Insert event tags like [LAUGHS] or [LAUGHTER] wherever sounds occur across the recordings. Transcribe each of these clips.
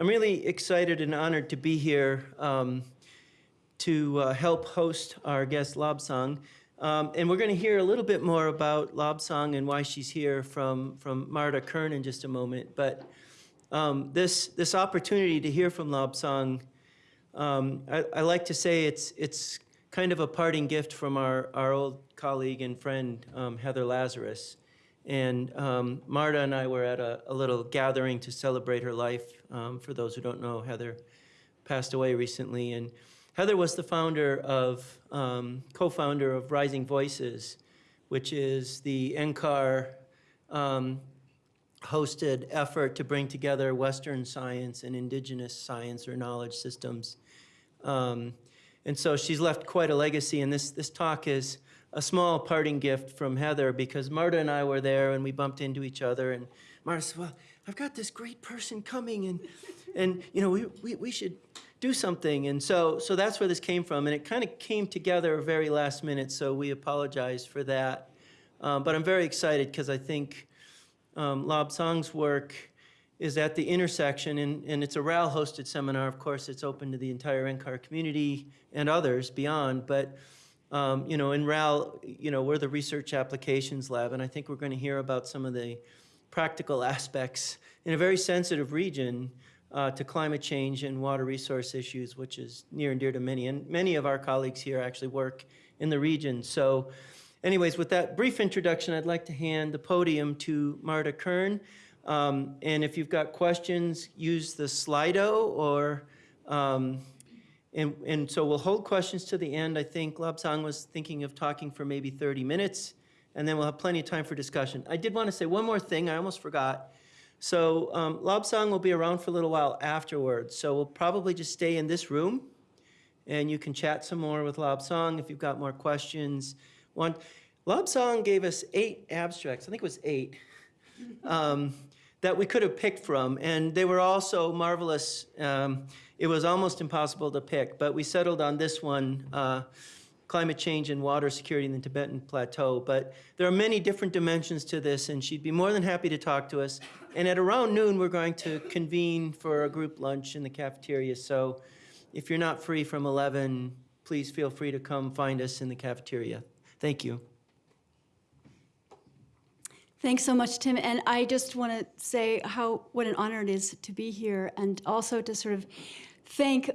I'm really excited and honored to be here um, to uh, help host our guest Lobsang. Um, and we're going to hear a little bit more about Lobsang and why she's here from, from Marda Kirn in just a moment. But um, this, this opportunity to hear from Lobsang, um, I, I like to say it's, it's kind of a parting gift from our, our old colleague and friend, um, Heather Lazrus. And um, Marda and I were at a, a, little gathering to celebrate her life. Um, for those who don't know, Heather passed away recently. And Heather was the founder of, um, co-founder of Rising Voices, which is the NCAR um, hosted effort to bring together Western science and indigenous science or knowledge systems. Um, and so she's left quite a legacy, and this, this talk is a small parting gift from Heather because Marda and I were there and we bumped into each other and Marda said, well, I've got this great person coming and, and you know, we, we, we should do something. And so, so that's where this came from. And it kind of came together very last minute, so we apologize for that. Um, but I'm very excited because I think um, Lobsang's work is at the intersection, and, and it's a RAL-hosted seminar. Of course, it's open to the entire NCAR community and others beyond. But um, you know, in RAL, you know, we're the research applications lab, and I think we're going to hear about some of the practical aspects in a very sensitive region uh, to climate change and water resource issues, which is near and dear to many. And many of our colleagues here actually work in the region. So anyways, with that brief introduction, I'd like to hand the podium to Marda Kirn. Um, and if you've got questions, use the Slido or um, and, and so we'll hold questions to the end. I think Lobsang was thinking of talking for maybe 30 minutes, and then we'll have plenty of time for discussion. I did want to say one more thing. I almost forgot. So um, Lobsang will be around for a little while afterwards. So we'll probably just stay in this room, and you can chat some more with Lobsang if you've got more questions. One, Lobsang gave us eight abstracts. I think it was eight. [LAUGHS] Um, that we could have picked from, and they were all so marvelous. Um, it was almost impossible to pick, but we settled on this one, uh, climate change and water security in the Tibetan Plateau. But there are many different dimensions to this, and she'd be more than happy to talk to us. And at around noon, we're going to convene for a group lunch in the cafeteria. So if you're not free from 11, please feel free to come find us in the cafeteria. Thank you. Thanks so much, Tim. And I just want to say how what an honor it is to be here and also to sort of thank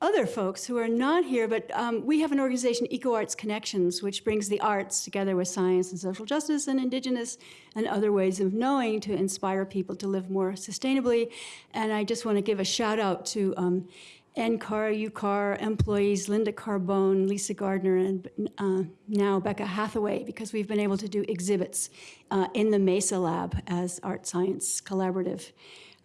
other folks who are not here, but um, we have an organization, EcoArts Connections, which brings the arts together with science and social justice and indigenous and other ways of knowing to inspire people to live more sustainably. And I just want to give a shout out to um, NCAR, UCAR employees, Linda Carbone, Lisa Gardner, and uh, now Becca Hathaway, because we've been able to do exhibits uh, in the MESA lab as art science collaborative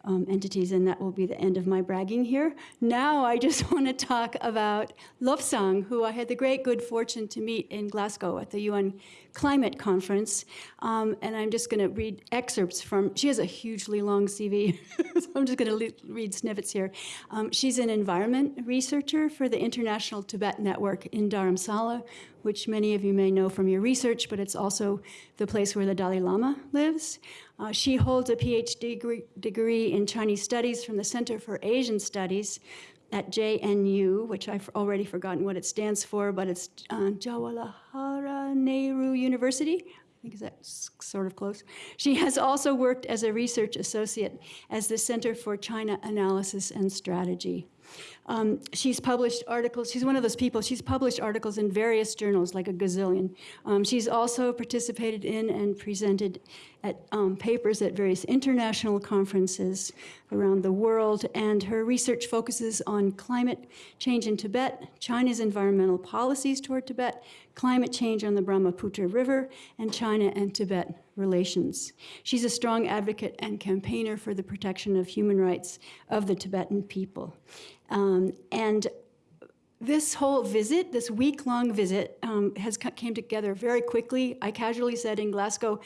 um, entities, and that will be the end of my bragging here. Now I just [LAUGHS] want to talk about Lobsang, who I had the great good fortune to meet in Glasgow at the UN Climate Conference. Um, and I'm just going to read excerpts from, she has a hugely long CV, [LAUGHS] so I'm just going to read snippets here. Um, she's an environment researcher for the International Tibet Network in Dharamsala, which many of you may know from your research, but it's also the place where the Dalai Lama lives. Uh, she holds a PhD degree, degree in Chinese Studies from the Center for Asian Studies at JNU, which I've already forgotten what it stands for, but it's uh, Jawaharlal Nehru University. I think that's sort of close. She has also worked as a research associate as the Center for China Analysis and Strategy. Um, she's published articles, she's one of those people, she's published articles in various journals, like a gazillion. Um, she's also participated in and presented at um, papers at various international conferences around the world, and her research focuses on climate change in Tibet, China's environmental policies toward Tibet, climate change on the Brahmaputra River, and China and Tibet relations. She's a strong advocate and campaigner for the protection of human rights of the Tibetan people. Um, and this whole visit, this week-long visit, um, has came together very quickly. I casually said in Glasgow,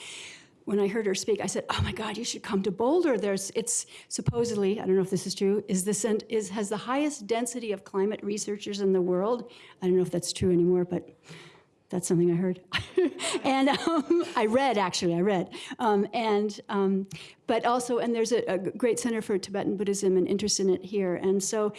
when I heard her speak, I said, "Oh my God, you should come to Boulder. There's, it's supposedly, I don't know if this is true, is this is has the highest density of climate researchers in the world. I don't know if that's true anymore, but That's something I heard. [LAUGHS] and um, I read, actually, I read. Um, and, um, but also, and there's a, a great Center for Tibetan Buddhism and interest in it here. And so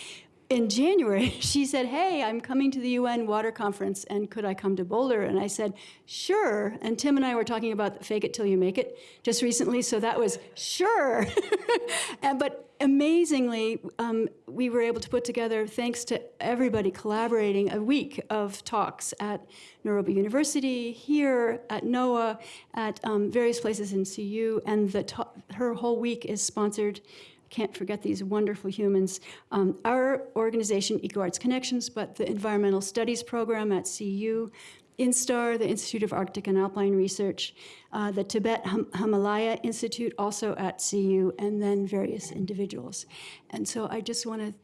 in January, [LAUGHS] she said, Hey, I'm coming to the UN water conference, and could I come to Boulder? And I said, Sure. And Tim and I were talking about fake it till you make it just recently, so that was sure. [LAUGHS] and, but amazingly, um, we were able to put together, thanks to everybody collaborating, a week of talks at Naropa University, here at NOAA, at um, various places in CU, and the her whole week is sponsored can't forget these wonderful humans. Um, our organization, EcoArts Connections, but the Environmental Studies Program at CU, INSTAAR, the Institute of Arctic and Alpine Research, uh, the Tibet Him Himalaya Institute, also at CU, and then various individuals. And so I just want to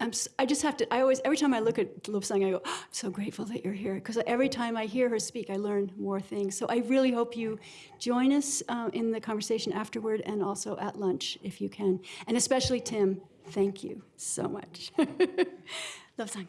I'm, I just have to, I always, every time I look at Lobsang, I go, oh, I'm so grateful that you're here. Because every time I hear her speak, I learn more things. So I really hope you join us uh, in the conversation afterward and also at lunch if you can. And especially Tim, thank you so much. [LAUGHS] Lobsang.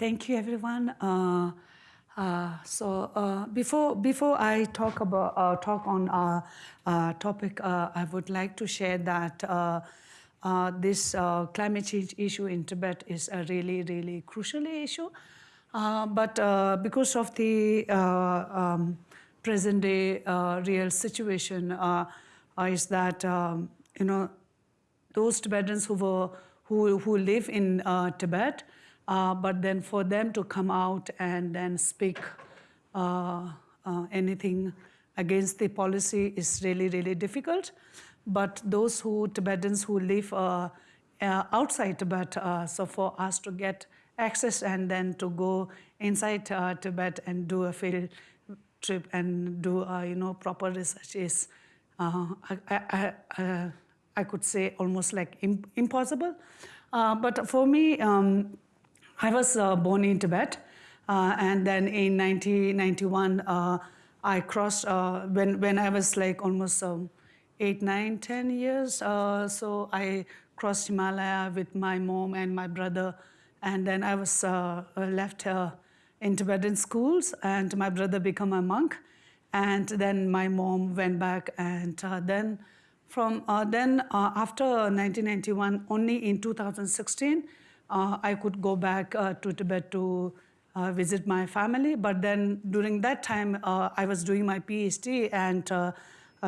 Thank you, everyone. Uh, uh, so uh, before before I talk about uh, talk on our uh, topic, uh, I would like to share that this climate change issue in Tibet is a really really crucial issue. but because of the um, present day real situation, is that um, you know those Tibetans who were who, who live in Tibet, uh, but then for them to come out and then speak uh, uh anything against the policy is really, really difficult. But those who Tibetans who live uh, uh, outside Tibet, so for us to get access and then to go inside Tibet and do a field trip and do you know proper research is I, I, I, I could say almost like impossible. Uh, but for me, um, I was uh, born in Tibet. Uh, and then in 1991, uh, I crossed, uh, when, when I was like almost um, eight, nine, 10 years. Uh, so I crossed Himalaya with my mom and my brother. And then I was left in Tibetan schools and my brother became a monk. And then my mom went back and then from uh, then, uh, after 1991, only in 2016, uh, I could go back uh, to Tibet to uh, visit my family. But then during that time, uh, I was doing my PhD, and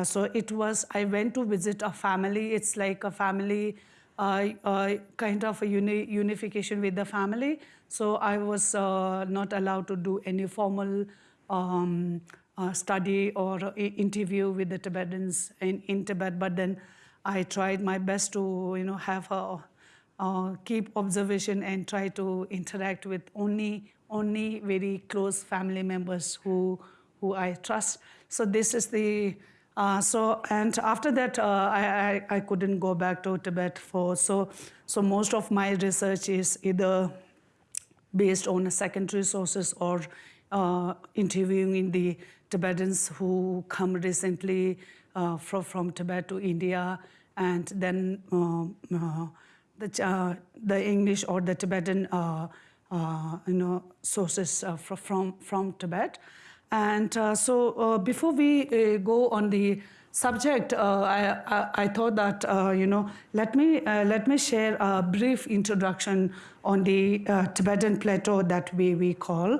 so it was, I went to visit a family. It's like a family, kind of a uni unification with the family. So I was not allowed to do any formal um, uh, study or interview with the Tibetans in, in Tibet, but then I tried my best to, you know, have a, uh, keep observation and try to interact with only, only very close family members who, who I trust. So this is the, uh, so, and after that, uh, I, I, I, couldn't go back to Tibet for, so, so most of my research is either based on secondary sources or uh, interviewing the Tibetans who come recently uh, from, from Tibet to India, and then uh, uh the, uh, the English or the Tibetan uh, uh you know, sources uh, from, from Tibet. And uh, so before we go on the subject, uh, I, I, I, thought that, uh, you know, let me, uh, let me share a brief introduction on the Tibetan plateau that we, we call.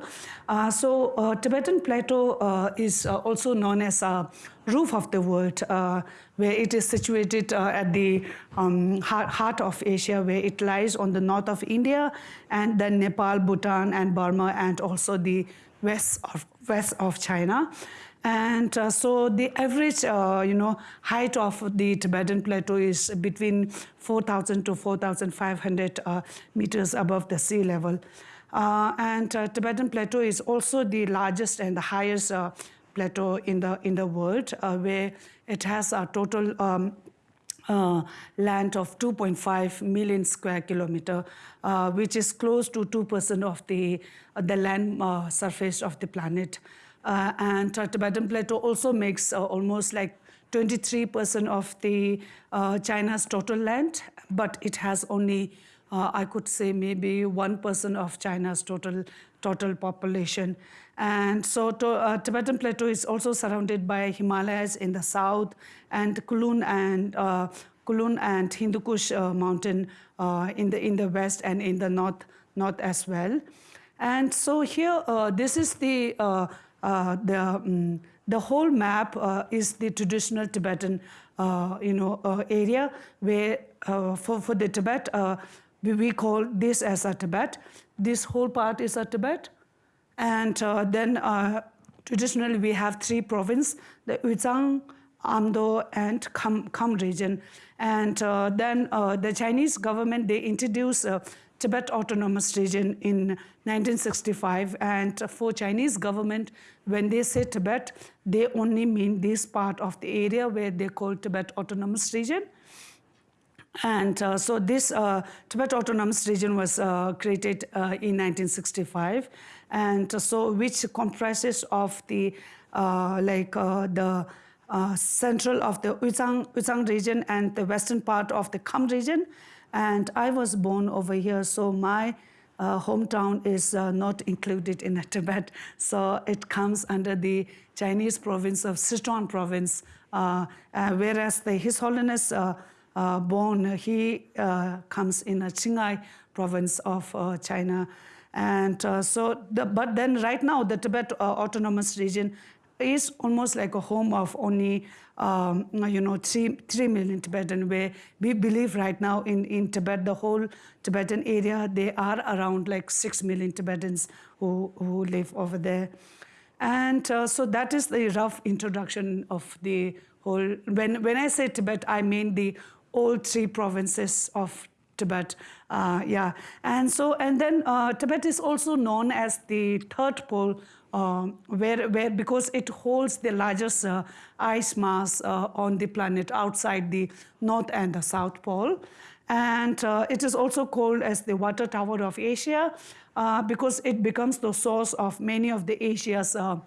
So Tibetan plateau is also known as a roof of the world, where it is situated at the um, heart, heart of Asia, where it lies on the north of India, and then Nepal, Bhutan, and Burma, and also the west of, west of China. And uh, so the average, uh, you know, height of the Tibetan plateau is between 4,000 to 4,500 uh, meters above the sea level. Uh, and uh, Tibetan plateau is also the largest and the highest uh, plateau in the in the world, where it has a total um, uh, land of 2.5 million square kilometer, uh, which is close to 2% of the, uh, the land surface of the planet. Uh, and uh, Tibetan Plateau also makes uh, almost like 23% of the uh, China's total land, but it has only, uh, I could say, maybe 1% of China's total total population. And so to, uh, Tibetan Plateau is also surrounded by Himalayas in the south and Kunlun and uh, Kunlun and Hindu Kush uh, mountain uh, in the in the west and in the north north as well. And so here, uh, this is the uh, uh, the um, the whole map uh, is the traditional Tibetan uh, you know uh, area where uh, for for the Tibet uh, we, call this as a Tibet. This whole part is a Tibet, and uh, then uh, traditionally we have three provinces: the Uyghur, Amdo, and Kham, Kham region. And uh, then uh, the Chinese government they introduced uh, Tibet Autonomous Region in 1965. And for Chinese government, when they say Tibet, they only mean this part of the area where they call Tibet Autonomous Region. And uh, so this uh, Tibet Autonomous Region was uh, created uh, in 1965, and so which comprises of the uh, like uh, the central of the Uyghur Uyghur region and the western part of the Kham region. And I was born over here, so my uh, hometown is uh, not included in [LAUGHS] Tibet. So it comes under the Chinese province of Sichuan province, uh, uh, whereas the His Holiness uh, uh, born, he comes in a Qinghai province of China. And so, the, but then right now, the Tibet Autonomous Region is almost like a home of only, um, you know, three, three million Tibetan, where we believe right now in, in Tibet, the whole Tibetan area, there are around like six million Tibetans who, who live over there. And uh, so that is the rough introduction of the whole. When, when I say Tibet, I mean the all three provinces of Tibet. Uh, yeah, and so and then uh, Tibet is also known as the third pole, uh, where where because it holds the largest uh, ice mass uh, on the planet outside the north and the south pole. And uh, it is also called as the water tower of Asia uh, because it becomes the source of many of the Asia's uh,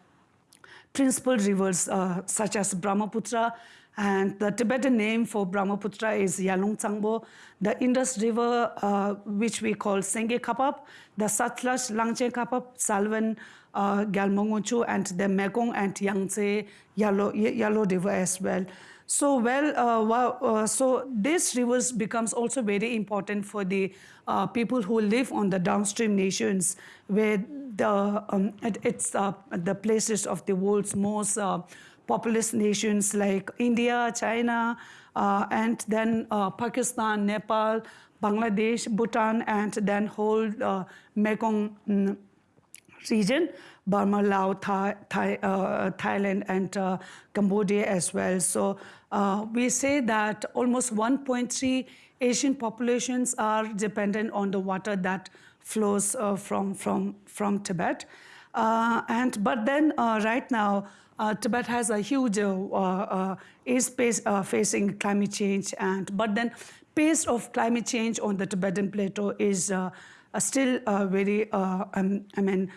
principal rivers uh, such as Brahmaputra and the Tibetan name for Brahmaputra is Yarlung Tsangpo. The Indus River, uh, which we call Senge Kapap, the Satluj, Langche Kapap, Salvan, uh, Galmongochu, and the Mekong and Yangtze Yellow, Yellow River as well. So well, uh, uh, so this rivers becomes also very important for the uh, people who live on the downstream nations, where the um, it, it's uh, the places of the world's most uh, populous nations like India, China, uh, and then uh, Pakistan, Nepal, Bangladesh, Bhutan, and then whole uh, Mekong mm, region, Burma, Laos, Thai, Thai, uh, Thailand, and uh, Cambodia as well. So uh, we say that almost 1.3 Asian populations are dependent on the water that flows from, from, from Tibet. And, but then right now, uh, Tibet has a huge, uh, uh, is pace, uh, facing climate change, and but then pace of climate change on the Tibetan plateau is still very, um, I mean,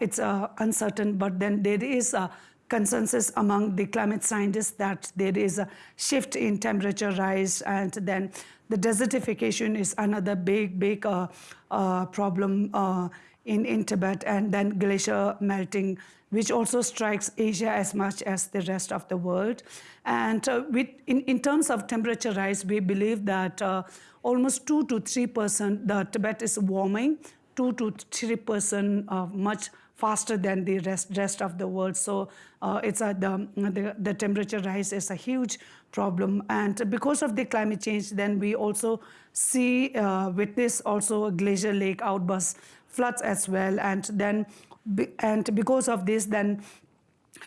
it's uncertain, but then there is a consensus among the climate scientists that there is a shift in temperature rise, and then the desertification is another big, big uh, uh, problem uh, in, in Tibet, and then glacier melting, which also strikes Asia as much as the rest of the world. And uh, with, in, in terms of temperature rise, we believe that uh, almost 2 to 3% the Tibet is warming, 2 to 3% uh, much faster than the rest, rest of the world. So uh, it's a, the, the, the temperature rise is a huge problem. And because of the climate change, then we also see uh, with this also a glacier lake outburst floods as well. And then, and because of this, then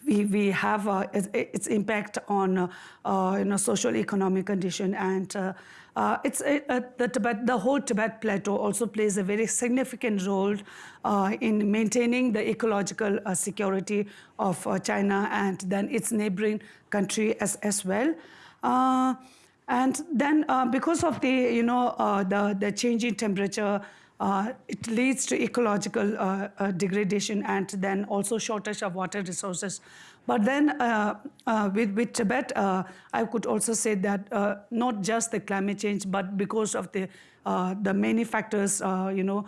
we, we have uh, its, impact on uh, uh, you know social economic condition and uh, uh, it's uh, the Tibet the whole Tibet plateau also plays a very significant role in maintaining the ecological security of China and then its neighboring country as as well. And then because of the, you know, the, the changing temperature, uh, it leads to ecological uh, uh, degradation and then also shortage of water resources. But then uh, uh, with, with Tibet, uh, I could also say that not just the climate change, but because of the the many factors, you know,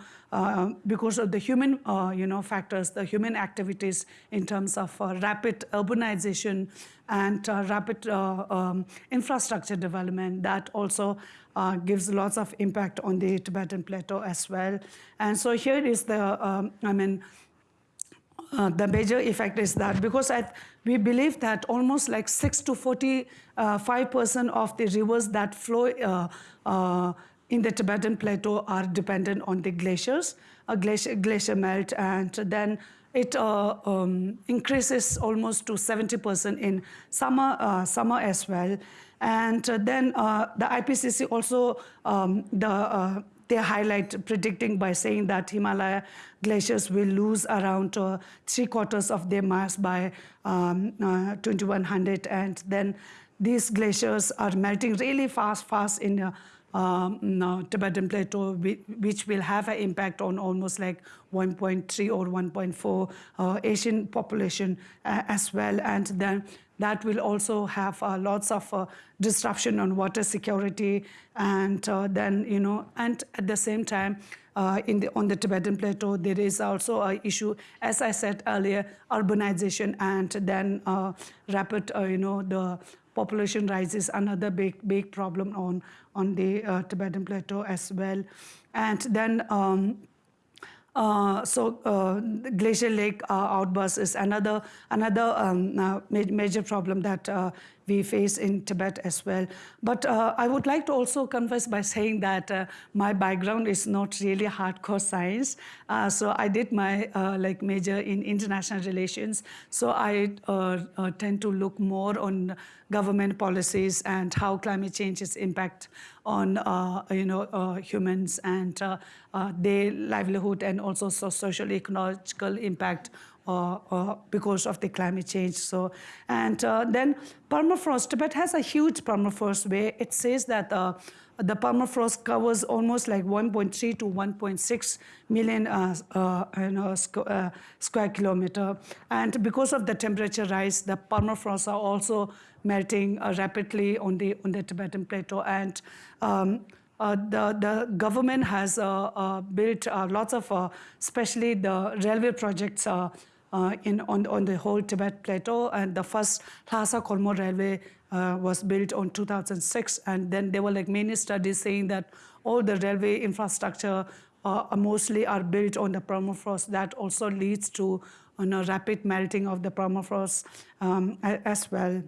because of the human, you know, factors, the human activities in terms of rapid urbanization and rapid um, infrastructure development, that also uh, gives lots of impact on the Tibetan plateau as well. And so here is the, um, I mean, uh, the major effect is that because we believe that almost like 6 to 45 percent of the rivers that flow uh, uh, in the Tibetan plateau are dependent on the glaciers, a glacier, glacier melt, and then it uh, um, increases almost to 70 percent in summer, uh, summer as well. And uh, then uh, the IPCC also um, the uh, they highlight predicting by saying that Himalaya glaciers will lose around uh, three quarters of their mass by um, uh, 2100 and then these glaciers are melting really fast fast in uh, um, Tibetan plateau, which will have an impact on almost like 1.3 or 1.4 uh, Asian population as well. And then that will also have uh, lots of uh, disruption on water security. And uh, then, you know, and at the same time, uh, in the, on the Tibetan plateau, there is also an issue, as I said earlier, urbanization and then uh, rapid, uh, you know, the population rise is another big, big problem on, on the Tibetan plateau as well. And then, um, uh, so uh, glacier lake uh, outburst is another another um, uh, major problem that uh, we face in Tibet as well. But uh, I would like to also confess by saying that uh, my background is not really hardcore science. Uh, so I did my uh, like major in international relations. So I uh, uh, tend to look more on government policies and how climate change is impact on you know humans and their livelihood and also so social ecological impact because of the climate change. So, and uh, then permafrost. Tibet has a huge permafrost where it says that uh, the permafrost covers almost like 1.3 to 1.6 million uh, uh, you know, squ- uh, square kilometer. And because of the temperature rise, the permafrost are also melting uh, rapidly on the on the Tibetan plateau and. Um, uh, the, the government has built lots of, especially the railway projects uh, in, on, on the whole Tibet plateau. And the first Lhasa Kolmo railway uh, was built on 2006. And then there were like many studies saying that all the railway infrastructure uh, mostly are built on the permafrost. That also leads to you know, rapid melting of the permafrost um, as well.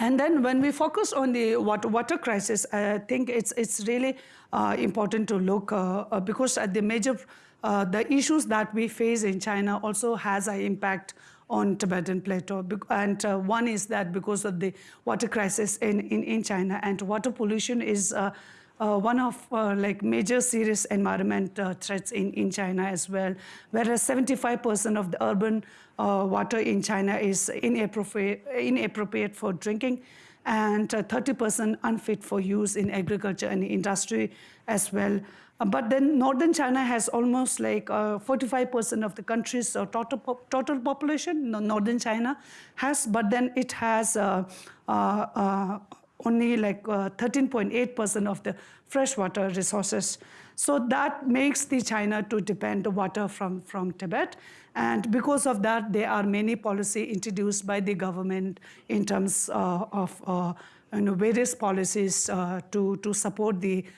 And then when we focus on the water, water crisis, I think it's, it's really uh, important to look uh, uh, because at the major, uh, the issues that we face in China also has an impact on Tibetan plateau. And uh, one is that because of the water crisis in, in, in China and water pollution is uh, uh, one of uh, like major serious environment uh, threats in, in China as well, whereas 75% of the urban uh, water in China is inappropriate, inappropriate for drinking and uh, 30% unfit for use in agriculture and industry as well. Uh, but then northern China has almost like uh, 45% of the country's uh, total, total population, northern China has, but then it has uh, uh, uh, only like uh, 13.8% of the freshwater resources. So that makes the China to depend the water from, from Tibet. And because of that, there are many policy introduced by the government in terms uh, of uh, you know, various policies uh, to, to support the uh,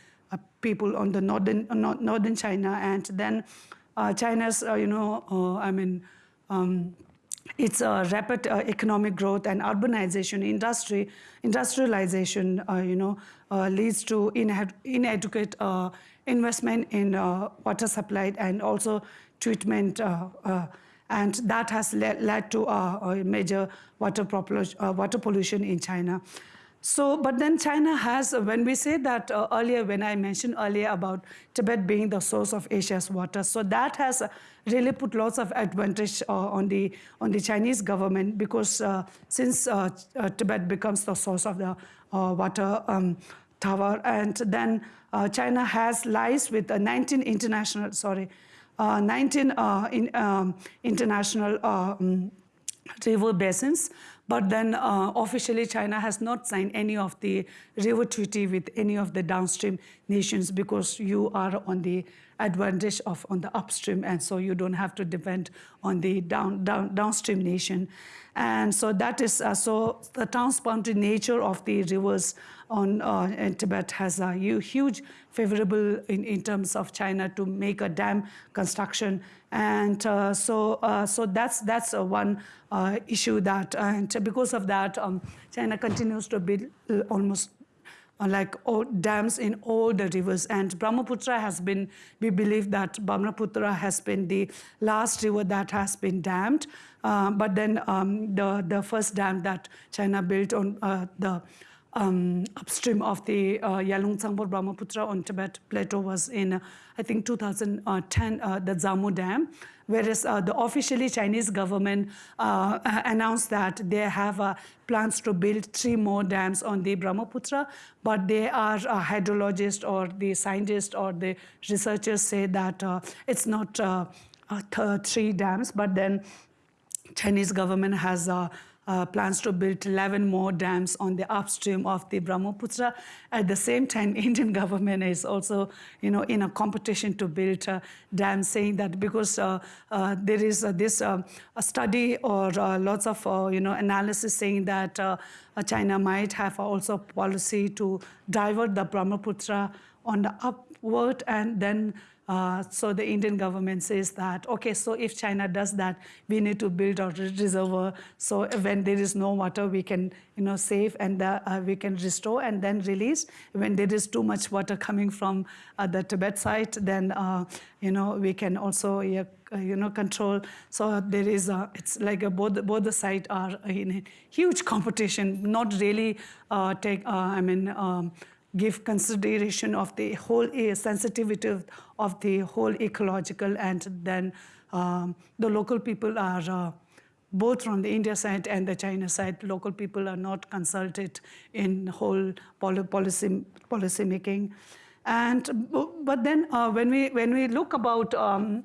people on the northern, uh, northern China. And then uh, China's, uh, you know, uh, I mean, um, its uh, rapid uh, economic growth and urbanization, industry, industrialization, uh, you know, uh, leads to inadequate uh, investment in uh, water supply and also treatment. Uh, uh, and that has led, led to uh, a major water, uh, water pollution in China. So, but then China has, when we say that uh, earlier, when I mentioned earlier about Tibet being the source of Asia's water, so that has uh, really put lots of advantage uh, on the on the Chinese government because uh, since uh, uh, Tibet becomes the source of the water um, tower. And then China has lies with uh, 19 international, sorry, uh, 19 uh, in, um, international um, river basins. But then uh, officially, China has not signed any of the river treaty with any of the downstream nations because you are on the advantage of on the upstream, and so you don't have to depend on the down, down downstream nation. And so that is uh, so the transboundary nature of the rivers on uh, in Tibet has a huge favorable in, in terms of China to make a dam construction. And uh, so, uh, so that's that's uh, one issue that, and because of that, um, China continues to build almost like dams in all the rivers. And Brahmaputra has been, we believe that Brahmaputra has been the last river that has been dammed. Uh, but then um, the, the first dam that China built on uh, the um, upstream of the uh, Yalung Tsangbor Brahmaputra on Tibet Plateau was in, I think, 2010, uh, the Zangmu Dam, whereas uh, the officially Chinese government uh, announced that they have uh, plans to build three more dams on the Brahmaputra, but they are hydrologists or the scientists or the researchers say that it's not th- three dams, but then Chinese government has uh, plans to build 11 more dams on the upstream of the Brahmaputra. At the same time, [LAUGHS] Indian government is also, you know, in a competition to build dams, saying that because uh, uh, there is uh, this a study or uh, lots of, you know, analysis saying that China might have also policy to divert the Brahmaputra on the upward and then uh, so the Indian government says that, okay, so if China does that, we need to build a reservoir. So when there is no water, we can, you know, save and uh, uh, we can restore and then release. When there is too much water coming from uh, the Tibet side, then, uh, you know, we can also, yeah, uh, you know, control. So there is, a, it's like a, both, both the sides are in a huge competition, not really take, I mean, um, give consideration of the whole sensitivity of, of the whole ecological and then um, the local people are uh, both from the India side and the China side, local people are not consulted in whole policy policy making, and but then uh, when we when we look about um,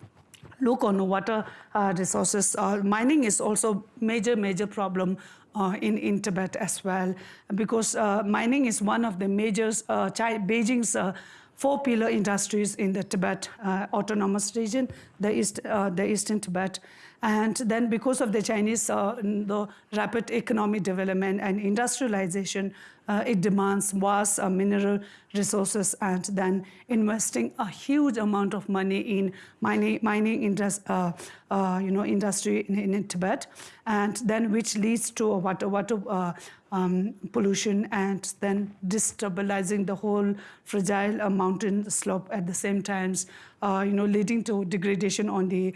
look on water uh, resources. Uh, mining is also major, major problem uh, in, in Tibet as well, because uh, mining is one of the major, uh, Beijing's uh, four pillar industries in the Tibet uh, autonomous region, the, east, uh, the eastern Tibet. And then because of the Chinese the rapid economic development and industrialization, uh, it demands vast uh, mineral resources and then investing a huge amount of money in mining, mining indus, uh, uh, you know, industry in, in Tibet, and then which leads to water, water uh, um, pollution and then destabilizing the whole fragile uh, mountain slope at the same times, you know, leading to degradation on the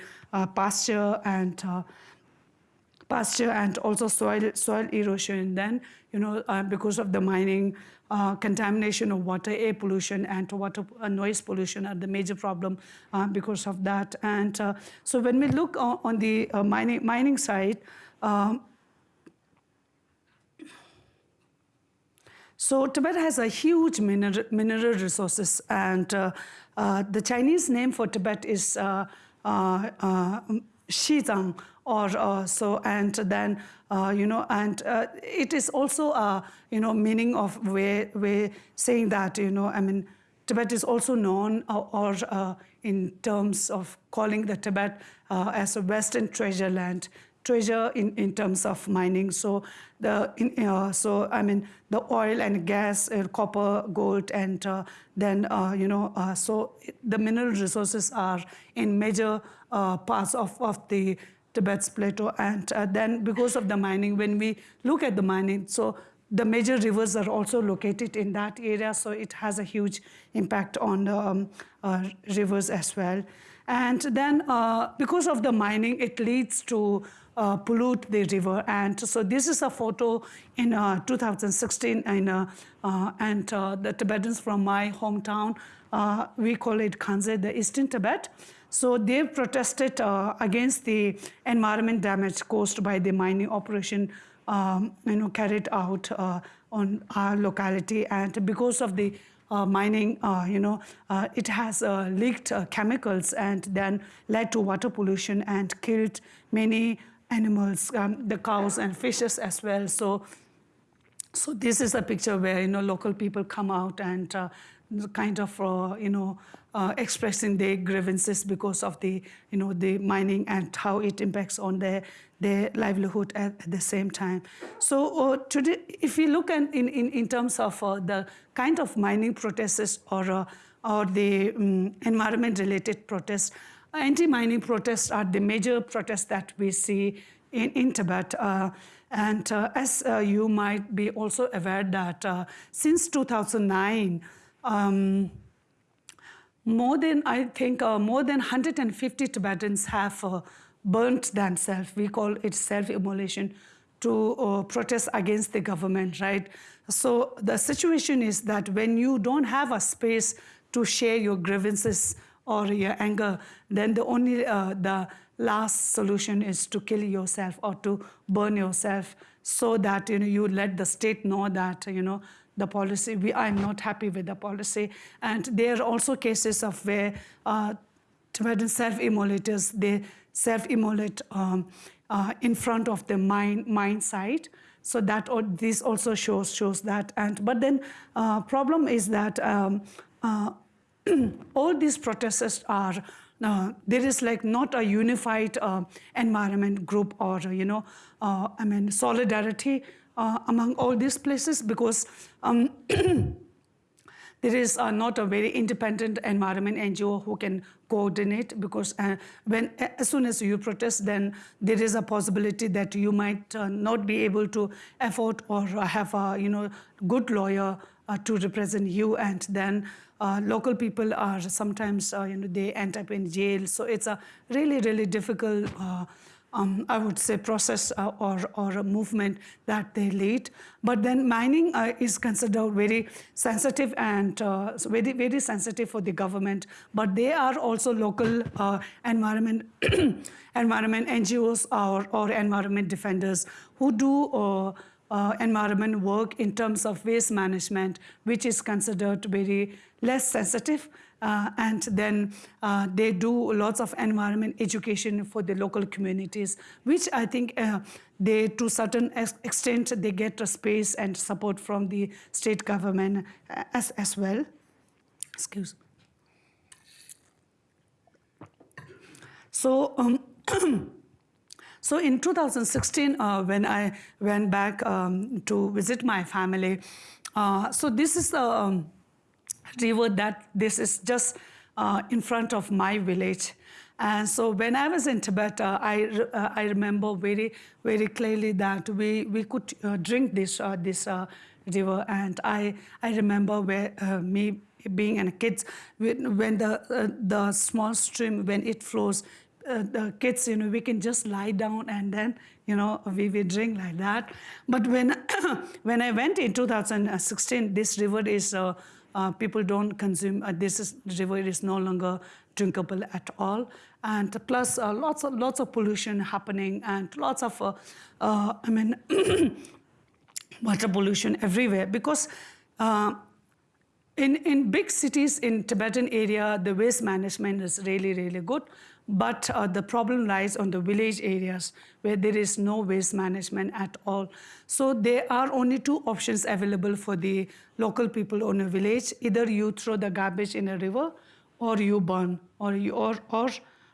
pasture and pasture and also soil soil erosion. Then you know uh, because of the mining, uh, contamination of water, air pollution, and water uh, noise pollution are the major problem uh, because of that. And uh, so when we look on, on the uh, mining mining side. Um, So Tibet has a huge mineral, mineral resources, and the Chinese name for Tibet is uh, Xizang, or uh, so, and then uh, you know, and uh, it is also a you know meaning of where where saying that you know, I mean, Tibet is also known uh, or uh, in terms of calling the Tibet uh, as a Western treasure land treasure in, in terms of mining. So the in, so I mean the oil and gas, copper, gold, and then you know so the mineral resources are in major uh, parts of, of the Tibet's plateau, and uh, then because of the mining, when we look at the mining, so the major rivers are also located in that area, so it has a huge impact on the um, uh, rivers as well. And then, uh, because of the mining, it leads to uh, pollute the river. And so, this is a photo in uh, 2016, in, uh, uh, and uh, the Tibetans from my hometown, we call it Khanze, the Eastern Tibet. So they protested uh, against the environment damage caused by the mining operation um, you know, carried out uh, on our locality, and because of the uh, mining, uh, you know, uh, it has uh, leaked chemicals and then led to water pollution and killed many animals, um, the cows and fishes as well. So so this is a picture where you know local people come out and kind of you know uh, expressing their grievances because of the you know the mining and how it impacts on their their livelihood at, at the same time. So uh, today, if we look at in, in, in terms of uh, the kind of mining protests or uh, or the um, environment related protests, anti-mining protests are the major protests that we see in, in Tibet. Uh, and uh, as you might be also aware that since 2009, um, more than, I think, uh, more than 150 Tibetans have uh, burnt themselves. We call it self-immolation to uh, protest against the government, right? So the situation is that when you don't have a space to share your grievances or your anger, then the only uh, the last solution is to kill yourself or to burn yourself, so that you know you let the state know that you know the policy. We I'm not happy with the policy, and there are also cases of where uh, Tibetan self-immolators they self-immolate um, uh, in front of the mine mine site. So that this also shows shows that. And but then uh, problem is that. Um, uh, [CLEARS THROAT] all these protesters are uh, there is like not a unified uh, environment group or you know uh, i mean solidarity uh, among all these places because um, [CLEARS THROAT] there is uh, not a very independent environment ngo who can coordinate because uh, when as soon as you protest then there is a possibility that you might not be able to afford or have a you know good lawyer to represent you and then uh, local people are sometimes, uh, you know, they end up in jail. So it's a really, really difficult, uh, um, I would say, process uh, or, or a movement that they lead. But then mining uh, is considered very sensitive and uh, very, very sensitive for the government. But they are also local environment, [COUGHS] environment NGOs or, or environment defenders who do uh, environment work in terms of waste management, which is considered very less sensitive. Uh, and then uh, they do lots of environment education for the local communities, which I think uh, they, to certain extent, they get a space and support from the state government uh, as, as well. Excuse. So, um, [CLEARS THROAT] So in 2016, uh, when I went back um, to visit my family, uh, so this is the um, river that this is just uh, in front of my village. And so when I was in Tibet, uh, I, uh, I remember very, very clearly that we, we could uh, drink this, this river. And I, I remember where me being a kid, when the, the small stream, when it flows, uh, the kids, you know, we can just lie down and then, you know, we, we drink like that. But when, [COUGHS] when I went in 2016, this river is, uh, uh, people don't consume, uh, this is, river is no longer drinkable at all. And plus uh, lots, of, lots of pollution happening and lots of, uh, I mean, [COUGHS] water pollution everywhere because in, in big cities in Tibetan area, the waste management is really, really good. But uh, the problem lies on the village areas where there is no waste management at all. So there are only two options available for the local people on a village. Either you throw the garbage in a river or you burn or you, or, or,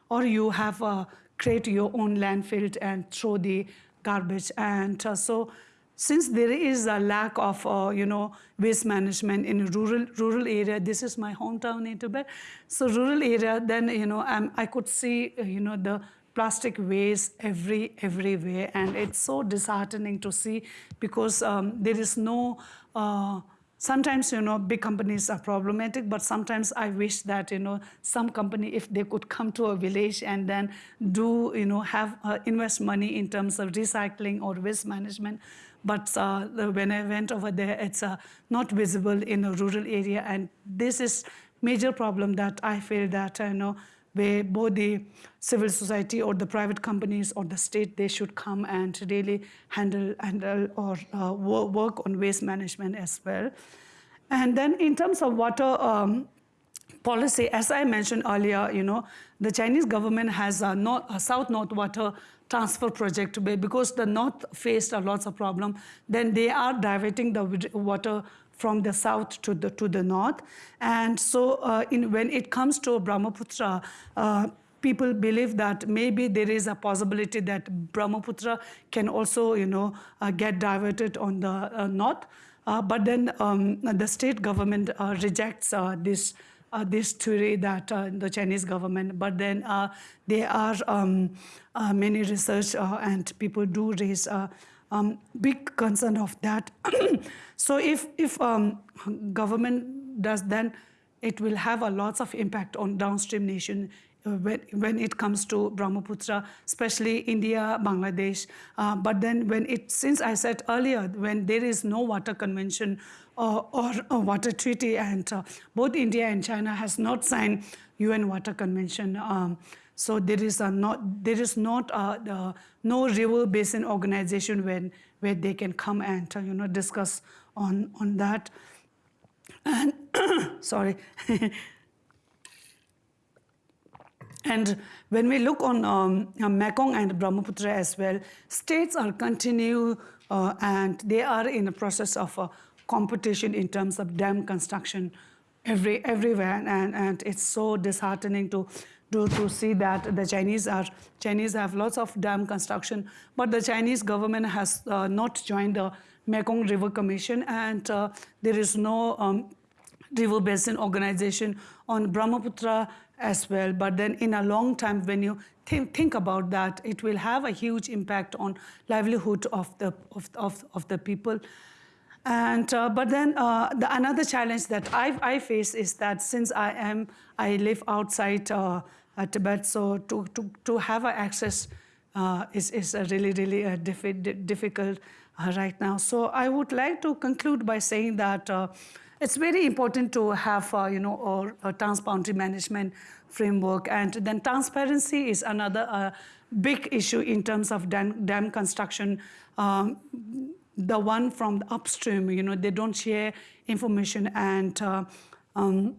or you have uh, create your own landfill and throw the garbage. And uh, so since there is a lack of, uh, you know, waste management in rural rural area, this is my hometown in Tibet. So rural area, then you know, um, I could see, uh, you know, the plastic waste every everywhere, and it's so disheartening to see because um, there is no. Uh, sometimes you know big companies are problematic but sometimes i wish that you know some company if they could come to a village and then do you know have uh, invest money in terms of recycling or waste management but uh, when I went over there, it's uh, not visible in a rural area. And this is major problem that I feel that, you know, where both the civil society or the private companies or the state they should come and really handle handle or uh, work on waste management as well. And then in terms of water. Um, policy, as I mentioned earlier, you know, the Chinese government has a, north, a south-north water transfer project because the north faced a lots of problem, then they are diverting the water from the south to the to the north. And so, uh, in, when it comes to Brahmaputra. Uh, People believe that maybe there is a possibility that Brahmaputra can also, you know, uh, get diverted on the uh, north. Uh, but then um, the state government uh, rejects this this theory that uh, the Chinese government, but then uh, there are um, uh, many research uh, and people do raise uh, um, big concern of that. [COUGHS] so if if um, government does, then it will have a lots of impact on downstream nation uh, when, when it comes to Brahmaputra, especially India, Bangladesh. Uh, but then when it, since I said earlier, when there is no water convention or, or a water treaty, and uh, both India and China has not signed UN Water Convention. Um, so there is a not there is not a, the, no river basin organization when where they can come and uh, you know discuss on on that. And [COUGHS] sorry. [LAUGHS] And when we look on um, uh, Mekong and Brahmaputra as well, states are continue uh, and they are in the process of uh, competition in terms of dam construction every, everywhere. And, and it's so disheartening to, to, to see that the Chinese are Chinese have lots of dam construction, but the Chinese government has uh, not joined the Mekong River Commission, and uh, there is no um, river basin organization on Brahmaputra as well. But then in a long time, when you think, think about that, it will have a huge impact on livelihood of the, of, of, of the people. And, uh, but then uh, the, another challenge that I, I face is that since I am, I live outside uh, uh Tibet, so to, to, to have access uh, is, is a really, really uh, diffi- difficult right now. So I would like to conclude by saying that it's very important to have, you know, or a transboundary management framework. And then transparency is another big issue in terms of dam, dam construction. Um, the one from the upstream, you know, they don't share information. And uh, um,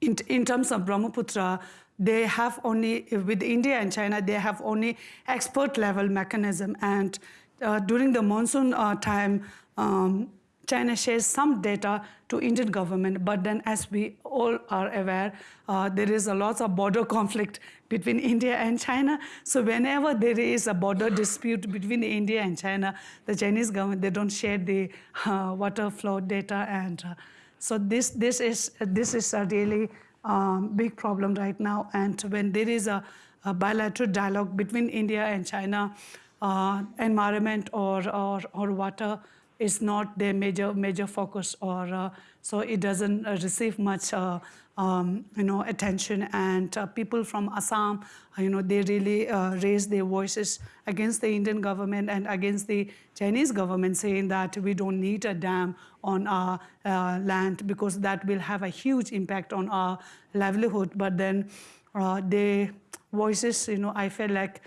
in, in terms of Brahmaputra, they have only, with India and China, they have only expert level mechanism. And uh, during the monsoon uh, time, um, China shares some data to Indian government, but then as we all are aware, uh, there is a lot of border conflict between India and China. So whenever there is a border dispute between India and China, the Chinese government, they don't share the uh, water flow data. And uh, so this, this, is, this is a really um, big problem right now. And when there is a, a bilateral dialogue between India and China, uh, environment or, or, or water, is not their major major focus, or uh, so it doesn't uh, receive much. Uh, um, you know, attention and uh, people from Assam, uh, you know, they really uh, raise their voices against the Indian government and against the Chinese government, saying that we don't need a dam on our land because that will have a huge impact on our livelihood. But then, their voices, you know, I feel like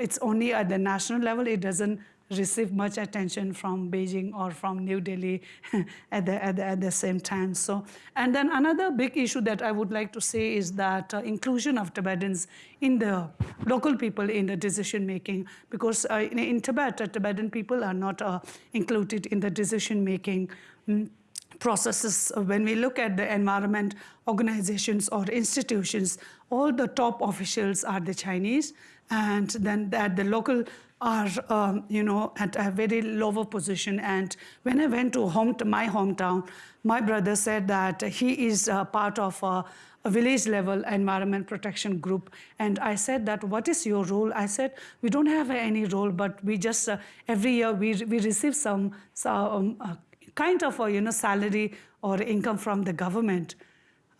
it's only at the national level. It doesn't receive much attention from Beijing or from New Delhi [LAUGHS] at, the, at, the, at the same time. So, and then another big issue that I would like to say is that uh, inclusion of Tibetans in the local people in the decision making, because uh, in, in, Tibet, uh, Tibetan people are not uh, included in the decision making. Mm, processes when we look at the environment organizations or institutions all the top officials are the chinese and then at the local are, um, you know, at a very lower position. And when I went to, home, to my hometown, my brother said that he is part of a, a village level environment protection group. And I said that, what is your role? I said, we don't have any role, but we just, uh, every year we, we receive some, some uh, kind of a, you know, salary or income from the government.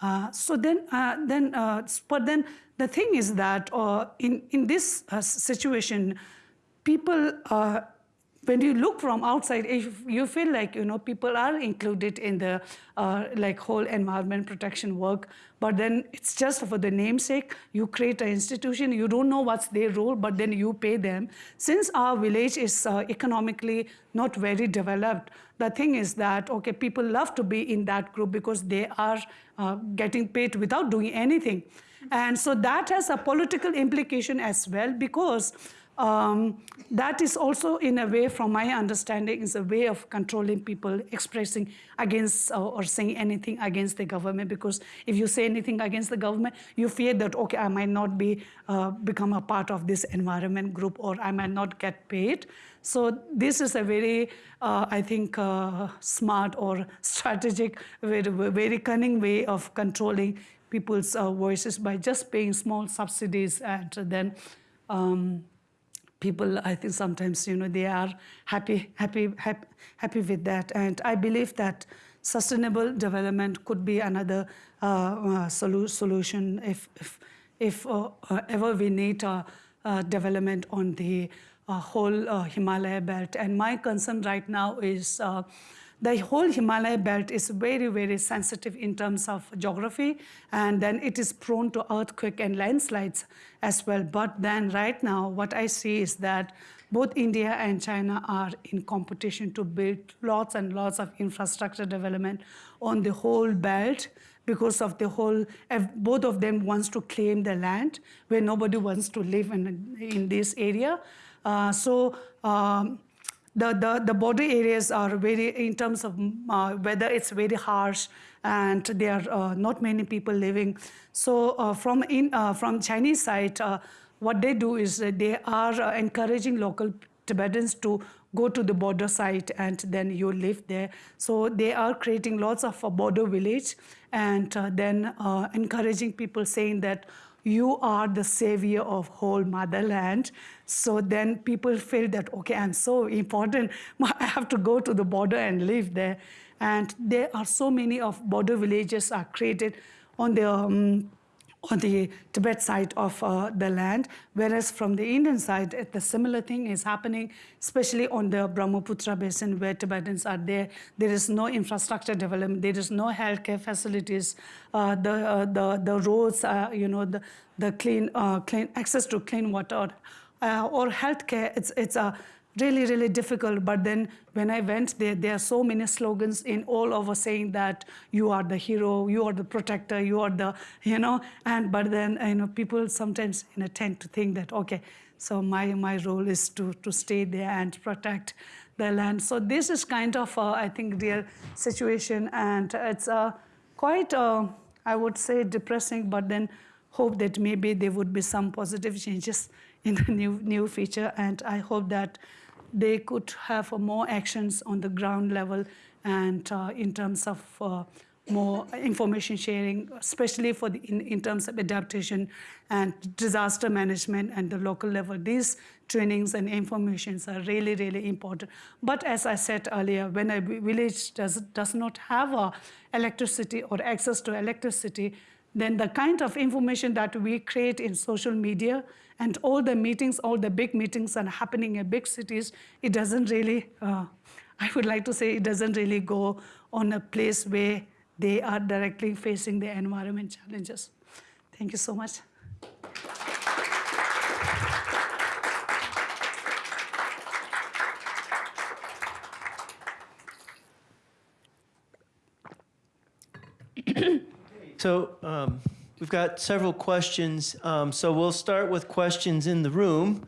Uh, so then, uh, then, uh, but then the thing is that uh, in in this uh, situation, people uh, when you look from outside, if you feel like you know people are included in the uh, like whole environment protection work, but then it's just for the namesake. You create an institution, you don't know what's their role, but then you pay them. Since our village is uh, economically not very developed, the thing is that okay, people love to be in that group because they are uh, getting paid without doing anything, and so that has a political implication as well because um, that is also, in a way, from my understanding, is a way of controlling people expressing against uh, or saying anything against the government. Because if you say anything against the government, you fear that okay, I might not be uh, become a part of this environment group, or I might not get paid. So this is a very, uh, I think, uh, smart or strategic, very, very cunning way of controlling people's uh, voices by just paying small subsidies and then. Um, people i think sometimes you know they are happy happy happy, happy with that. And i believe that sustainable development could be another uh, uh, solu- solution if if, if uh, uh, ever we need development on the uh, whole uh, himalaya belt. And my concern right now is the whole Himalaya belt is very, very sensitive in terms of geography, and then it is prone to earthquake and landslides as well. But then, right now, what I see is that both India and China are in competition to build lots and lots of infrastructure development on the whole belt because of the whole both of them wants to claim the land where nobody wants to live in, in this area uh, so um, the, the, the border areas are very, in terms of uh, weather, it's very harsh and there are uh, not many people living. So uh, from, in, uh, from Chinese side, uh, what they do is they are uh, encouraging local Tibetans to go to the border site and then you live there. So they are creating lots of a border village and then encouraging people saying that you are the savior of whole motherland. So then people feel that okay i'm so important. [LAUGHS] I have to go to the border and live there. And there are so many of border villages are created on the um, on the Tibet side of uh, the land, whereas from the Indian side, the similar thing is happening, especially on the Brahmaputra basin where Tibetans are there. There is no infrastructure development, there is no healthcare facilities, uh, the, uh, the, the roads, you know, the, the clean, uh, clean access to clean water uh, or healthcare. It's, it's a really, really difficult. But then when I went there, there are so many slogans in all over saying that you are the hero, you are the protector, you are the, you know, and but then, you know, people sometimes you know, tend to think that, okay, so my, my role is to, to stay there and protect the land. So this is kind of, I think, real situation. And it's uh, quite, I would say, depressing, but then hope that maybe there would be some positive changes in the new, new feature. And I hope that they could have uh, more actions on the ground level and uh, in terms of uh, more information sharing, especially for the, in, in terms of adaptation and disaster management and the local level. These trainings and informations are really, really important. But as I said earlier, when a village does, does not have electricity or access to electricity, then the kind of information that we create in social media and all the meetings, all the big meetings are happening in big cities, it doesn't really, uh, I would like to say, it doesn't really go on a place where they are directly facing the environment challenges. Thank you so much. So um, we've got several questions. Um, so we'll start with questions in the room,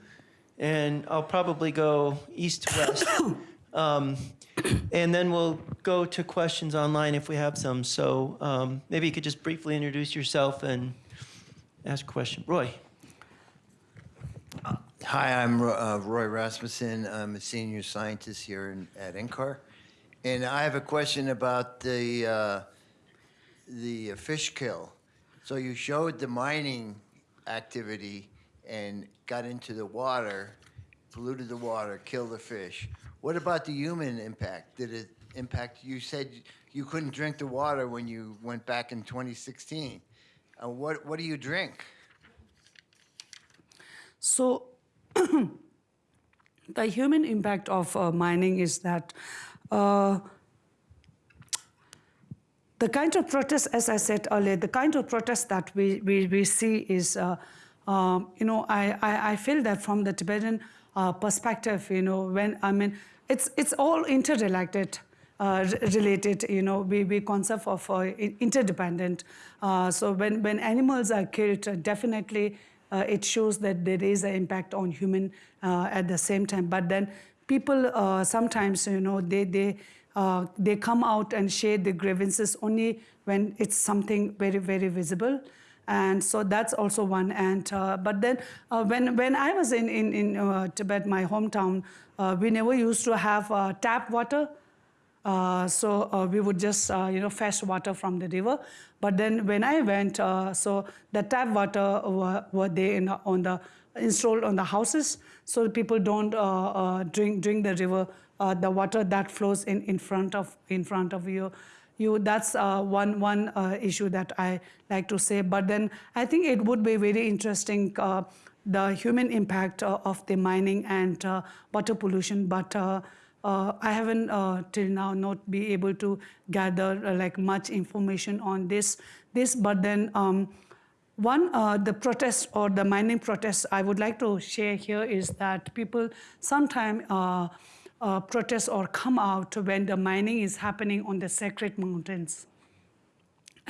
and I'll probably go east to west. [COUGHS] Um, and then we'll go to questions online if we have some. So um, maybe you could just briefly introduce yourself and ask a question. Roy. Hi, I'm uh, Roy Rasmussen. I'm a senior scientist here in, at NCAR. And I have a question about the, uh, the fish kill. So you showed the mining activity and got into the water, polluted the water, killed the fish. What about the human impact? Did it impact, you said you couldn't drink the water when you went back in 2016. Uh, What, what do you drink? So [COUGHS] the human impact of uh, mining is that uh, the kind of protest, as I said earlier, the kind of protest that we, we, we see is, uh, um, you know, I, I, I feel that from the Tibetan uh, perspective, you know, when, I mean, it's, it's all interrelated. Uh, related, you know, we, we concept of uh, interdependent. Uh, so when, when animals are killed, definitely it shows that there is an impact on human at the same time. But then people sometimes, you know, they, they, uh, they come out and share the grievances only when it's something very, very visible. And so that's also one. And uh, but then uh, when when I was in in, in uh, Tibet, my hometown, uh, we never used to have uh, tap water. So we would just you know fetch water from the river. But then when I went, so the tap water were, were there on the installed on the houses, so people don't drink drink the river, uh, the water that flows in, in front of in front of you. You that's uh, one one uh, issue that I like to say. But then I think it would be very interesting. Uh, the human impact uh, of the mining and water pollution, but uh, I haven't uh, till now not be able to gather uh, like much information on this. This, but then um, one the protest or the mining protest I would like to share here is that people sometimes uh, protest or come out when the mining is happening on the sacred mountains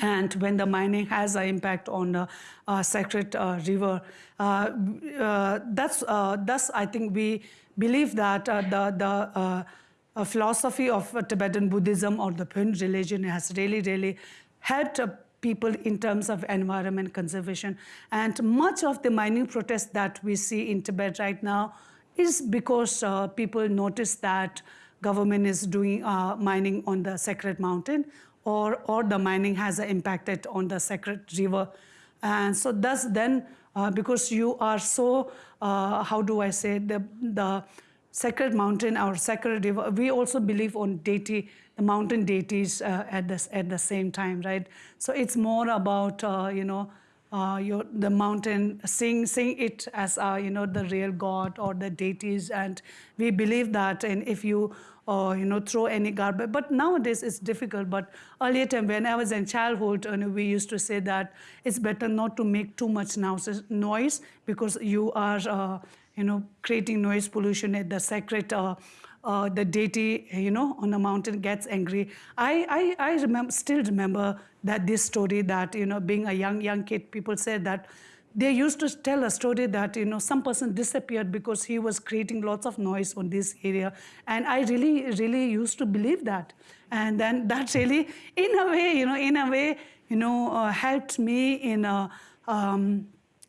and when the mining has an impact on the uh, sacred uh, river. Uh, uh, that's, uh, thus, I think we believe that uh, the, the philosophy of Tibetan Buddhism or the Pön religion has really, really helped people in terms of environment conservation. And much of the mining protests that we see in Tibet right now is because uh, people notice that government is doing uh, mining on the sacred mountain or, or the mining has impacted on the sacred river. And so thus then, uh, because you are so, uh, how do I say, the, the sacred mountain or sacred river, we also believe on deity, the mountain deities uh, at, this, at the same time, right? So it's more about, uh, you know, uh, your, the mountain, seeing, seeing it as, uh, you know, the real God or the deities. And we believe that and if you, uh, you know, throw any garbage. But nowadays it's difficult. But earlier time when I was in childhood, know, we used to say that it's better not to make too much noise because you are, uh, you know, creating noise pollution at the sacred uh, the deity, you know, on the mountain gets angry. I, I, I remember, still remember that this story that, you know, being a young, young kid, people said that they used to tell a story that, you know, some person disappeared because he was creating lots of noise on this area. And I really, really used to believe that. And then [LAUGHS] that really, in a way, you know, in a way, you know, uh, helped me in a, um,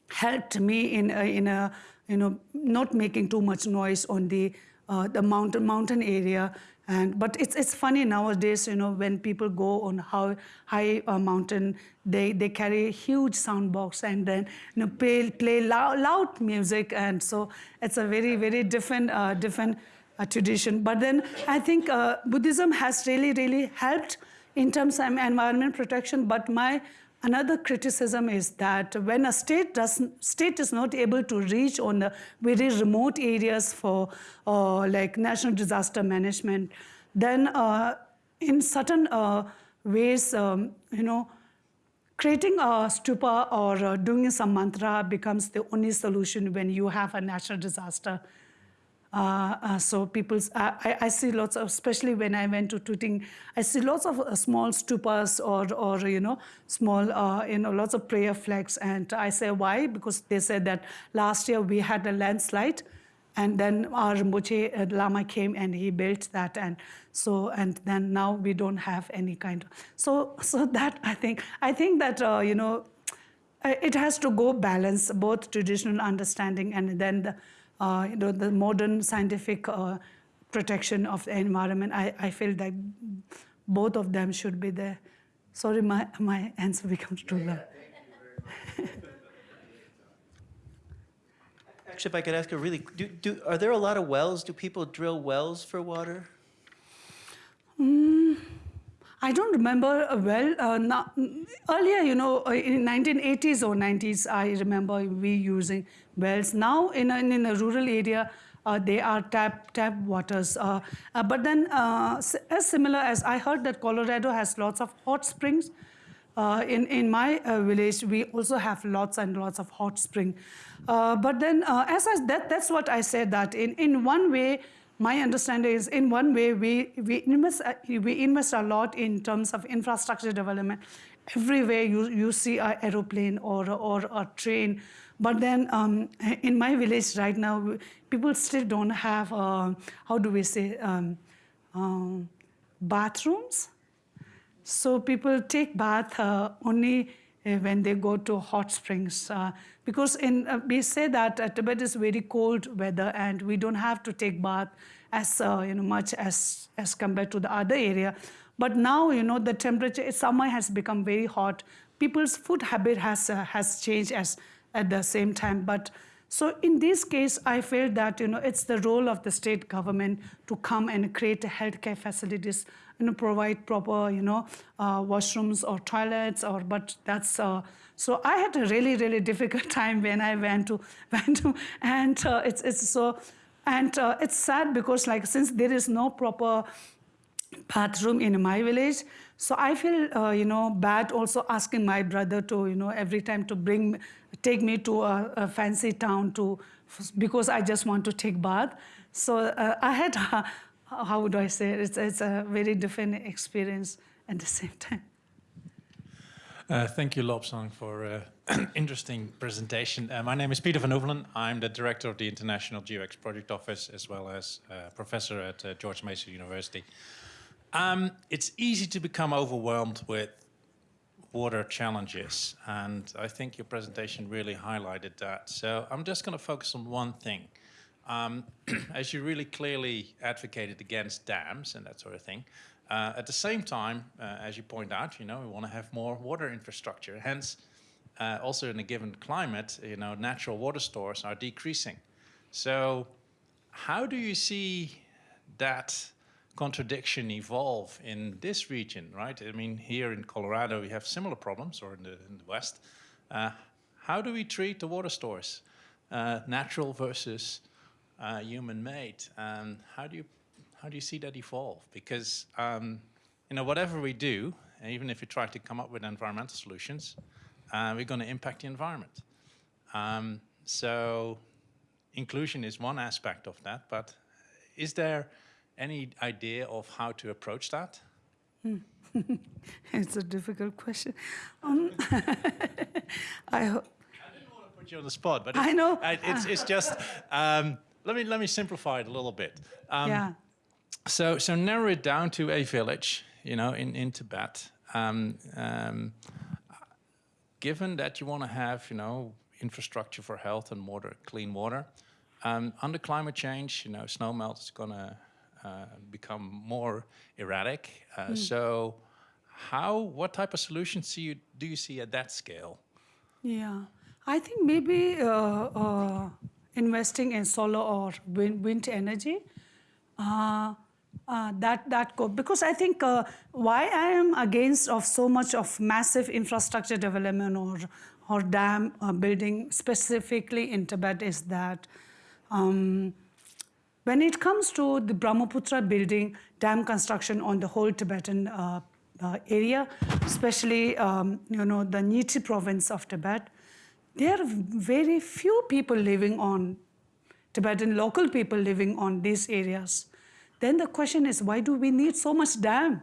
helped me in a, in a, you know, not making too much noise on the uh, the mountain mountain area. And but it's it's funny nowadays, you know, when people go on how high uh, mountain, they they carry a huge sound box and then you know play play loud, loud music, and so it's a very very different uh, different uh, tradition. But then I think uh, Buddhism has really really helped in terms of environment protection. But my Another criticism is that when a state doesn't, state is not able to reach on the very remote areas for uh, like national disaster management, then uh, in certain uh, ways, um, you know, creating a stupa or uh, doing some mantra becomes the only solution when you have a natural disaster. Uh, uh, so people, I, I see lots of, especially when I went to Tuting, I see lots of uh, small stupas or, or you know, small, uh, you know, lots of prayer flags. And I say why? Because they said that last year we had a landslide, and then our Rinpoche uh, Lama came and he built that, and so and then now we don't have any kind of. So so that I think I think that uh, you know, it has to go balance both traditional understanding and then the uh, you know, the modern scientific uh, protection of the environment. I, I feel that both of them should be there. Sorry, my, my answer becomes too long. [LAUGHS] Actually, if I could ask a really, do, do, are there a lot of wells? Do people drill wells for water? I don't remember well. Uh, now, earlier, you know, uh, in 1980s or 90s, I remember we using wells. Now, in a, in a rural area, uh, they are tap tap waters. Uh, uh, but then, uh, as similar as I heard that Colorado has lots of hot springs. Uh, in in my uh, village, we also have lots and lots of hot spring. But then, as I, that that's what I said that in in one way, my understanding is in one way we we invest we invest a lot in terms of infrastructure development. Everywhere you you see an aeroplane or or a train, but then um, in my village right now, people still don't have uh, how do we say um, um, bathrooms. So people take bath uh, only uh, when they go to hot springs uh, because in uh, we say that uh, Tibet is very cold weather and we don't have to take bath as uh, you know much as as compared to the other area. But now you know the temperature summer has become very hot. People's food habit has uh, has changed as at the same time. But so in this case, I feel that you know it's the role of the state government to come and create healthcare facilities, you know, provide proper you know uh, washrooms or toilets or. But that's uh, so I had a really really [LAUGHS] difficult time when I went to [LAUGHS] went to and uh, it's it's so and uh, it's sad because like since there is no proper bathroom in my village. So I feel, uh, you know, bad also asking my brother to, you know, every time to bring, take me to a, a fancy town to, because I just want to take bath. So uh, I had, uh, [LAUGHS] how would I say it? It's, it's a very different experience at the same time. Uh, thank you, Lobsang, for uh, an [CLEARS THROAT] interesting presentation. Uh, my name is Peter van Oevelen. I'm the director of the International GEWEX Project Office, as well as uh, professor at uh, George Mason University. Um, it's easy to become overwhelmed with water challenges, and I think your presentation really highlighted that. So I'm just going to focus on one thing. Um, [CLEARS THROAT] as you really clearly advocated against dams and that sort of thing, uh, at the same time, uh, as you point out, you know, we want to have more water infrastructure. Hence, uh, also in a given climate, you know, natural water stores are decreasing. So, how do you see that contradiction evolve in this region, right? I mean, here in Colorado, we have similar problems, or in the, in the West. Uh, how do we treat the water stores, uh, natural versus uh, human-made, and how do you how do you see that evolve? Because um, you know, whatever we do, even if we try to come up with environmental solutions, uh, we're going to impact the environment. Um, so, inclusion is one aspect of that, but is there any idea of how to approach that? [LAUGHS] It's a difficult question. Um, [LAUGHS] I hope. I didn't want to put you on the spot, but I know. I- it's, it's just um, let me let me simplify it a little bit. Um, yeah. So so narrow it down to a village, you know, in in Tibet. Um, um, given that you want to have, you know, infrastructure for health and water, clean water, um, under climate change, you know, snow melt is going to become more erratic. Uh, So, how, what type of solutions see you, do you see at that scale? Yeah, I think maybe uh, uh, investing in solar or wind, wind energy. Uh, uh, that that go because I think uh, why I am against of so much of massive infrastructure development or or dam uh, building specifically in Tibet is that um, when it comes to the Brahmaputra building dam construction on the whole Tibetan uh, uh, area, especially um, you know the Nyingchi province of Tibet, there are very few people living on Tibetan local people living on these areas. Then the question is, why do we need so much dam?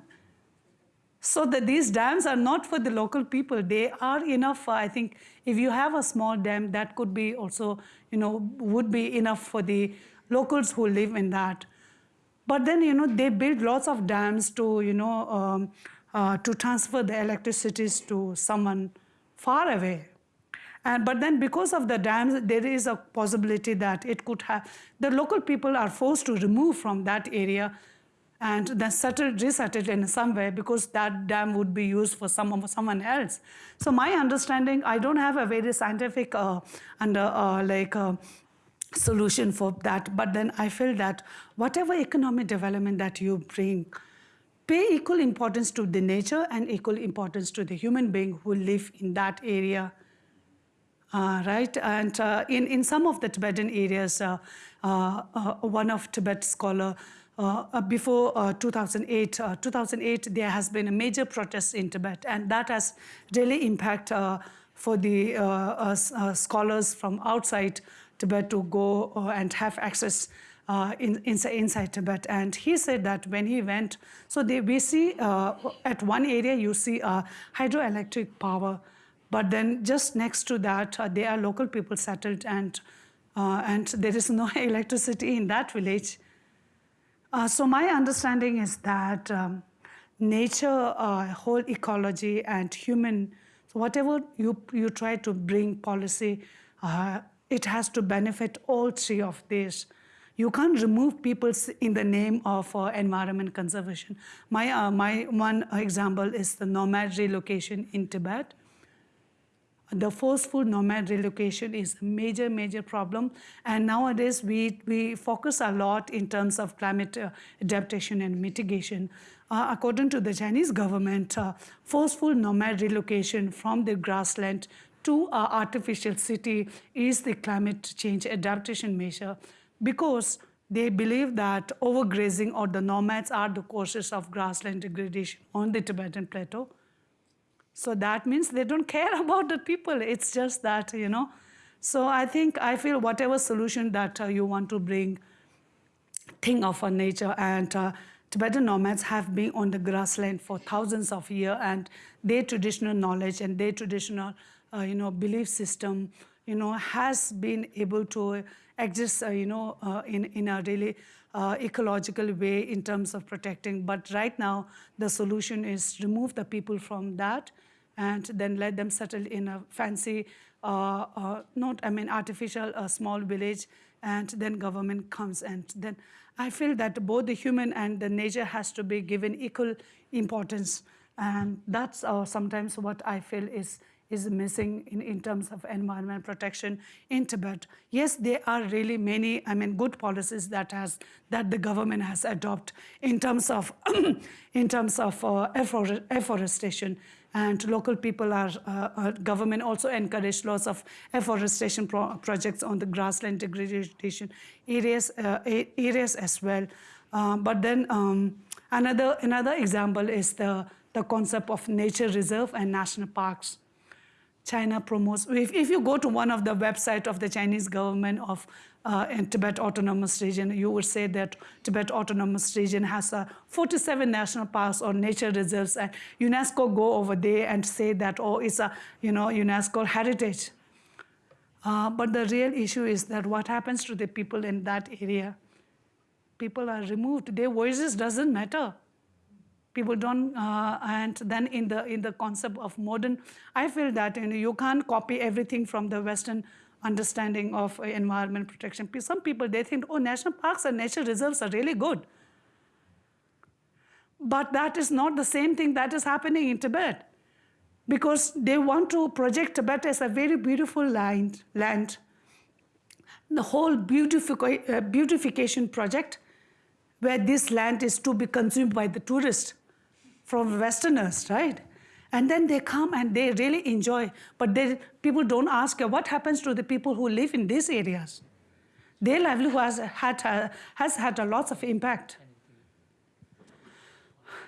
So that these dams are not for the local people. They are enough. For, I think if you have a small dam, that could be also, you know, would be enough for the locals who live in that. But then, you know, they build lots of dams to, you know, um, uh, to transfer the electricities to someone far away. And, but then because of the dams, there is a possibility that it could have, the local people are forced to remove from that area and then settle, resettle in some way because that dam would be used for someone, someone else. So my understanding, I don't have a very scientific uh, and uh, like uh, solution for that, but then I feel that whatever economic development that you bring, pay equal importance to the nature and equal importance to the human being who live in that area uh, right? And uh, in, in some of the Tibetan areas, uh, uh, uh, one of Tibet scholar, uh, before uh, 2008, uh, 2008, there has been a major protest in Tibet, and that has really impact for the scholars from outside Tibet to go uh, and have access uh, in, inside, inside Tibet. And he said that when he went, so they, we see uh, at one area you see hydroelectric power, but then just next to that uh, there are local people settled, and uh, and there is no [LAUGHS] electricity in that village. So my understanding is that um, nature, whole ecology, and human, so whatever you you try to bring policy, it has to benefit all three of these. You can't remove people in the name of uh, environment conservation. My uh, my one example is the nomad relocation in Tibet the forceful nomad relocation is a major, major problem. And nowadays, we, we focus a lot in terms of climate uh, adaptation and mitigation. Uh, according to the Chinese government, uh, forceful nomad relocation from the grassland to an artificial city is the climate change adaptation measure because they believe that overgrazing or the nomads are the causes of grassland degradation on the Tibetan plateau. So that means they don't care [LAUGHS] about the people. It's just that, you know. So I think, I feel whatever solution that uh, you want to bring, think of our nature. And uh, Tibetan nomads have been on the grassland for thousands of years, and their traditional knowledge and their traditional, uh, you know, belief system, you know, has been able to exist, uh, you know, uh, in, in a really uh, ecological way in terms of protecting. But right now, the solution is remove the people from that and then let them settle in a fancy, uh, uh, not, I mean, artificial small village, and then government comes. And then I feel that both the human and the nature has to be given equal importance. And that's sometimes what I feel is is missing in, in terms of environment protection in Tibet. Yes, there are really many, I mean, good policies that has that the government has adopted in terms of [CLEARS THROAT] in terms of uh, affor- afforestation. And local people are, uh, uh, government also encourage lots of afforestation pro- projects on the grassland degradation areas, uh, areas as well. Uh, but then um, another, another example is the, the concept of nature reserve and national parks. China promotes. If, if you go to one of the website of the Chinese government of uh, in Tibet Autonomous Region, you would say that Tibet Autonomous Region has uh, 47 national parks or nature reserves, and UNESCO go over there and say that oh, it's a you know UNESCO heritage. Uh, but the real issue is that what happens to the people in that area? People are removed. Their voices doesn't matter people don't uh, and then in the in the concept of modern i feel that you, know, you can't copy everything from the western understanding of uh, environment protection. Some people they think oh national parks and nature reserves are really good. But that is not the same thing that is happening in tibet. Because they want to project tibet as a very beautiful land land. The whole beautific- uh, beautification project where this land is to be consumed by the tourists from Westerners, right? And then they come and they really enjoy, but they, people don't ask what happens to the people who live in these areas. Their livelihood has had, a, has had a lot of impact.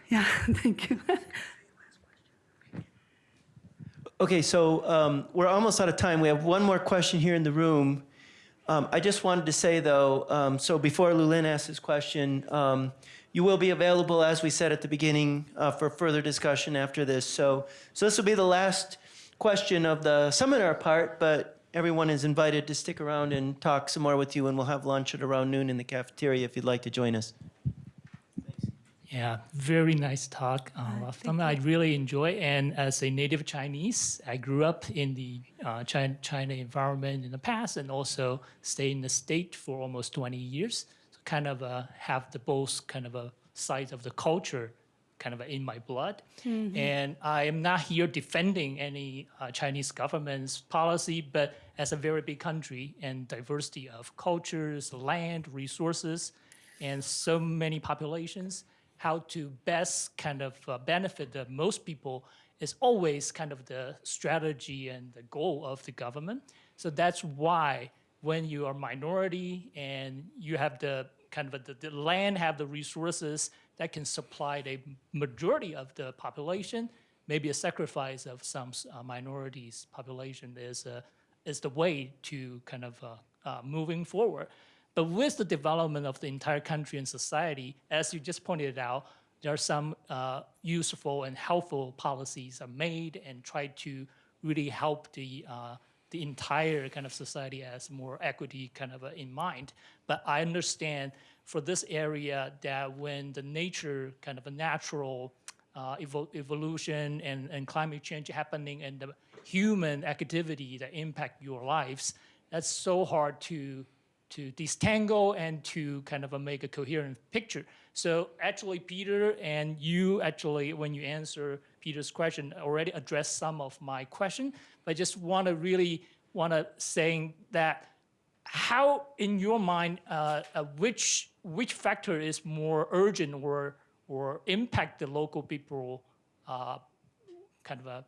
Yeah, [LAUGHS] thank you. Okay, so um, we're almost out of time. We have one more question here in the room. Um, I just wanted to say, though, um, so before Lulin asks his question, um, you will be available, as we said at the beginning, uh, for further discussion after this. So, so this will be the last question of the seminar part, but everyone is invited to stick around and talk some more with you, and we'll have lunch at around noon in the cafeteria if you'd like to join us. Yeah, very nice talk. Uh, something I really enjoy. And as a native Chinese, I grew up in the uh, China, China environment in the past and also stayed in the state for almost 20 years. Kind of uh, have the both kind of a side of the culture kind of in my blood. And I am not here defending any uh, Chinese government's policy, but as a very big country and diversity of cultures, land, resources, and so many populations, how to best kind of uh, benefit the most people is always kind of the strategy and the goal of the government. So that's why when you are minority and you have the kind of the, the land have the resources that can supply the majority of the population, maybe a sacrifice of some uh, minorities population is, uh, is the way to kind of uh, uh, moving forward. But with the development of the entire country and society, as you just pointed out, there are some uh, useful and helpful policies are made and try to really help the uh, the entire kind of society as more equity kind of uh, in mind. But I understand for this area that when the nature kind of a natural uh, evol evolution and, and climate change happening and the human activity that impact your lives, that's so hard to to disentangle and to kind of make a coherent picture. So actually, Peter and you actually, when you answer Peter's question, already addressed some of my question. But I just want to really want to saying that how, in your mind, uh, uh, which which factor is more urgent or or impact the local people uh, kind of a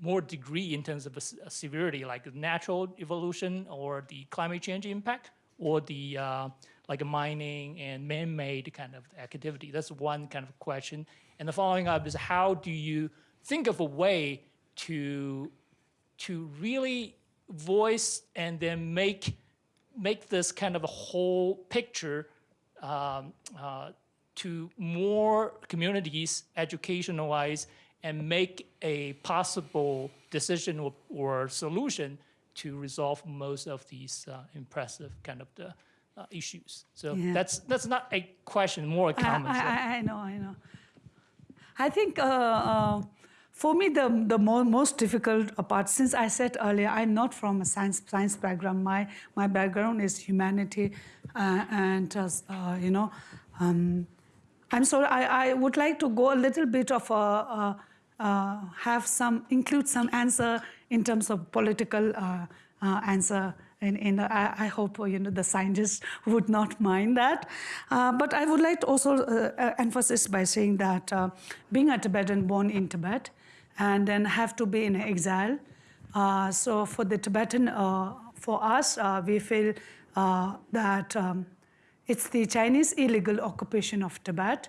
more degree in terms of a, a severity, like natural evolution or the climate change impact, or the uh, like mining and man-made kind of activity? That's one kind of question. And the following up is how do you think of a way to to really voice and then make make this kind of a whole picture um, uh, to more communities educational-wise and make a possible decision or, or solution to resolve most of these uh, impressive kind of the uh, issues. So Yeah. that's that's not a question, more a comment. I, I- I know, I know. I think uh, uh, for me, the, the mo- most difficult part, since I said earlier, I'm not from a science, science background. My, my background is humanity. Uh, and, uh, you know, um, I'm sorry, I, I would like to go a little bit of a, uh, uh, have some, include some answer in terms of political uh, uh, answer. And, and I, I hope uh, you know the scientists [LAUGHS] would not mind that. Uh, but I would like to also uh, uh, emphasize by saying that uh, being a Tibetan born in Tibet and then have to be in exile. Uh, so for the Tibetan, uh, for us, uh, we feel uh, that um, it's the Chinese illegal occupation of Tibet.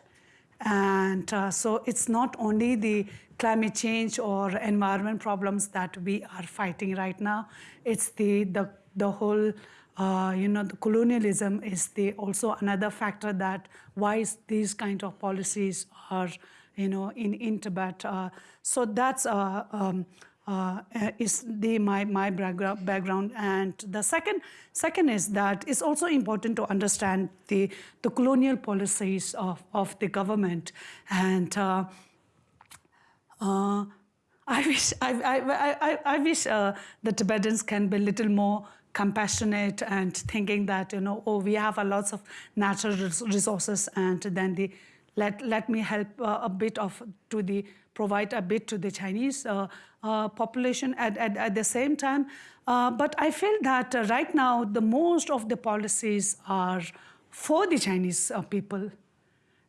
And uh, so it's not only the climate change or environment problems that we are fighting right now, it's the, the, the whole, uh, you know, the colonialism is the also another factor that why these kind of policies are, you know, in, in Tibet. Uh, so that's uh, um, uh, uh, is the my my background and the second second is that it's also important to understand the the colonial policies of of the government and uh, I wish I, I, I, I wish uh, the Tibetans can be a little more compassionate and thinking that you know oh we have a lots of natural resources and then the let let me help uh, a bit of to the provide a bit to the Chinese uh, uh, population at, at, at the same time. Uh, but I feel that right now the most of the policies are for the Chinese people.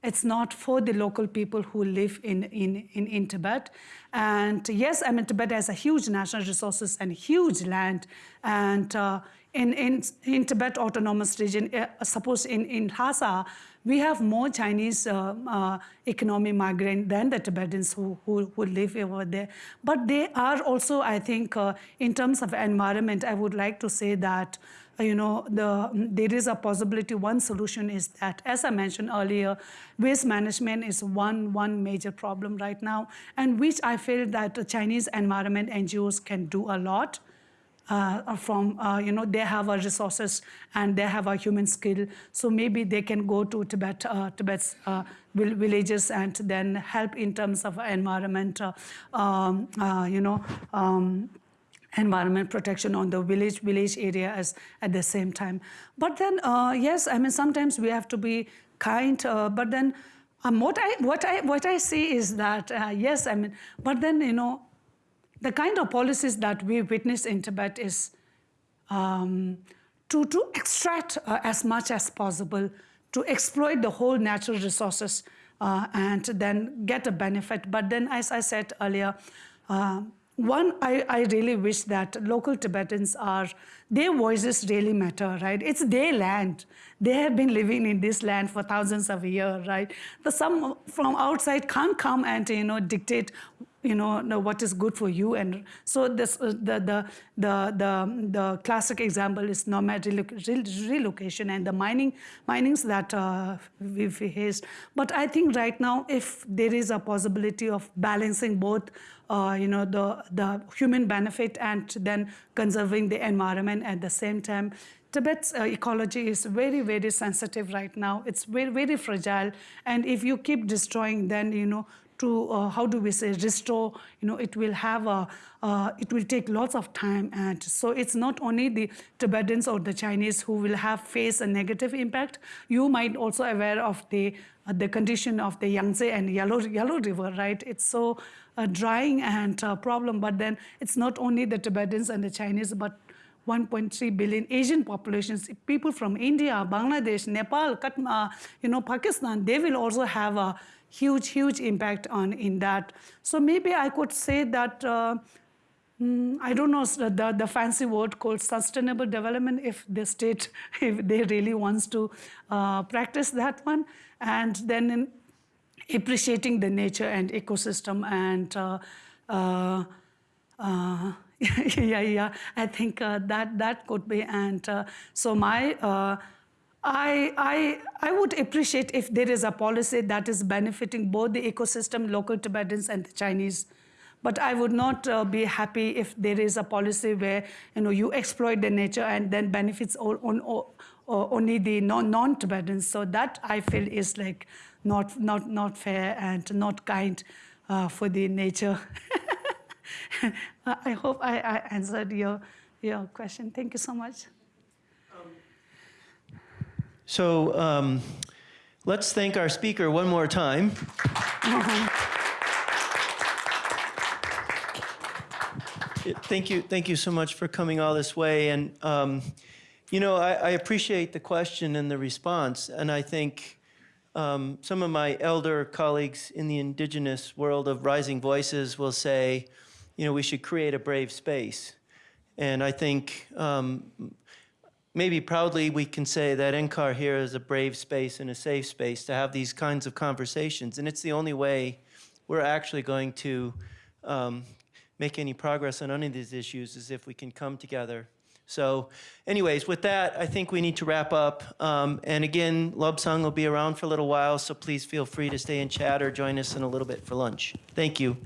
It's not for the local people who live in, in, in, in Tibet. And yes, I mean, Tibet has a huge natural resources and huge land. And uh, in, in, in Tibet Autonomous Region, uh, suppose in, in Lhasa, we have more Chinese uh, uh, economic migrant than the Tibetans who, who, who live over there. But they are also, I think, uh, in terms of environment, I would like to say that you know, the, there is a possibility. One solution is that, as I mentioned earlier, waste management is one, one major problem right now, and which I feel that the Chinese environment NGOs can do a lot. Uh, from uh, you know they have a resources and they have a human skill so maybe they can go to tibet uh, tibet's uh, vil- villages and then help in terms of environment uh, um, uh, you know um, environment protection on the village village area as at the same time but then uh, yes i mean sometimes we have to be kind uh, but then um, what i what i what i see is that uh, yes i mean but then you know the kind of policies that we witness in tibet is um, to, to extract uh, as much as possible, to exploit the whole natural resources uh, and then get a benefit. But then, as I said earlier, uh, one, I, I really wish that local Tibetans are, their voices really matter, right? It's their land. They have been living in this land for thousands of years, right? The some from outside can't come and, you know, dictate you know, know what is good for you. And so this, uh, the, the, the, the, the classic example is nomad reloc- relocation and the mining, minings that uh, we faced. But I think right now, if there is a possibility of balancing both, uh, you know, the, the human benefit and then conserving the environment at the same time, Tibet's uh, ecology is very, very sensitive right now. It's very, very fragile. And if you keep destroying, then, you know, to uh, how do we say restore you know it will have a uh, it will take lots of time and so it's not only the tibetans or the chinese who will have face a negative impact. You might also aware of the uh, the condition of the yangtze and yellow yellow river right? It's so uh, drying and uh, problem but then it's not only the tibetans and the chinese but 1.3 billion Asian populations, people from India, Bangladesh, Nepal, Katma, you know, Pakistan, they will also have a huge, huge impact on in that. So maybe I could say that, uh, mm, I don't know the, the fancy word called sustainable development if the state, [LAUGHS] if they really wants to uh, practice that one. And then in appreciating the nature and ecosystem and uh, uh, uh, [LAUGHS] yeah, yeah. I think uh, that that could be. And uh, so my, uh, I, I, I would appreciate if there is a policy that is benefiting both the ecosystem, local Tibetans, and the Chinese. But I would not uh, be happy if there is a policy where you know you exploit the nature and then benefits all, on, all, only the non, non-Tibetans. So that I feel is like not not not fair and not kind uh, for the nature. [LAUGHS] [LAUGHS] I hope I, I answered your, your question. Thank you so much. So um, let's thank our speaker one more time. [LAUGHS] Thank you, thank you so much for coming all this way. And, um, you know, I, I appreciate the question and the response. And I think um, some of my elder colleagues in the indigenous world of rising voices will say, you know, we should create a brave space. And I think um, maybe proudly we can say that NCAR here is a brave space and a safe space to have these kinds of conversations. And it's the only way we're actually going to um, make any progress on any of these issues is if we can come together. So anyways, with that, I think we need to wrap up. Um, and again, Lobsang will be around for a little while, so please feel free to stay and chat or join us in a little bit for lunch. Thank you.